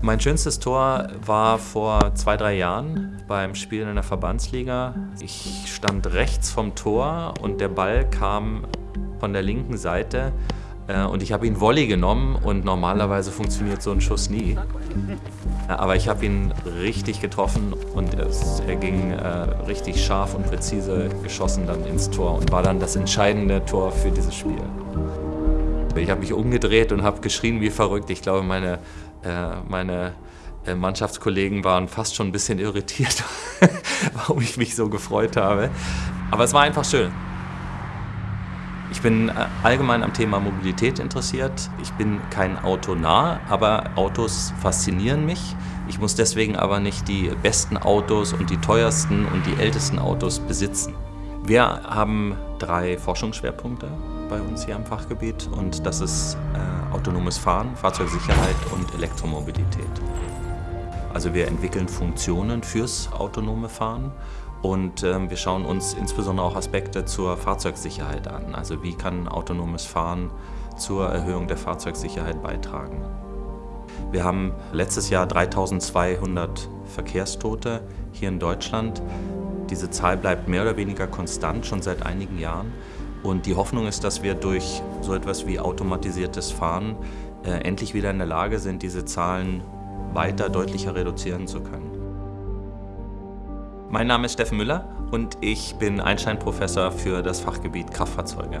Mein schönstes Tor war vor zwei, drei Jahren beim Spielen in der Verbandsliga. Ich stand rechts vom Tor und der Ball kam von der linken Seite äh, und ich habe ihn Volley genommen und normalerweise funktioniert so ein Schuss nie. Aber ich habe ihn richtig getroffen und es, er ging äh, richtig scharf und präzise geschossen dann ins Tor und war dann das entscheidende Tor für dieses Spiel. Ich habe mich umgedreht und habe geschrien wie verrückt. Ich glaube, meine, äh, meine äh, Mannschaftskollegen waren fast schon ein bisschen irritiert, warum ich mich so gefreut habe. Aber es war einfach schön. Ich bin äh, allgemein am Thema Mobilität interessiert. Ich bin kein Autonah, aber Autos faszinieren mich. Ich muss deswegen aber nicht die besten Autos und die teuersten und die ältesten Autos besitzen. Wir haben drei Forschungsschwerpunkte bei uns hier am Fachgebiet und das ist äh, autonomes Fahren, Fahrzeugsicherheit und Elektromobilität. Also wir entwickeln Funktionen fürs autonome Fahren und ähm, wir schauen uns insbesondere auch Aspekte zur Fahrzeugsicherheit an. Also wie kann autonomes Fahren zur Erhöhung der Fahrzeugsicherheit beitragen. Wir haben letztes Jahr 3200 Verkehrstote hier in Deutschland. Diese Zahl bleibt mehr oder weniger konstant schon seit einigen Jahren. Und die Hoffnung ist, dass wir durch so etwas wie automatisiertes Fahren äh, endlich wieder in der Lage sind, diese Zahlen weiter deutlicher reduzieren zu können. Mein Name ist Steffen Müller und ich bin Einstein-Professor für das Fachgebiet Kraftfahrzeuge.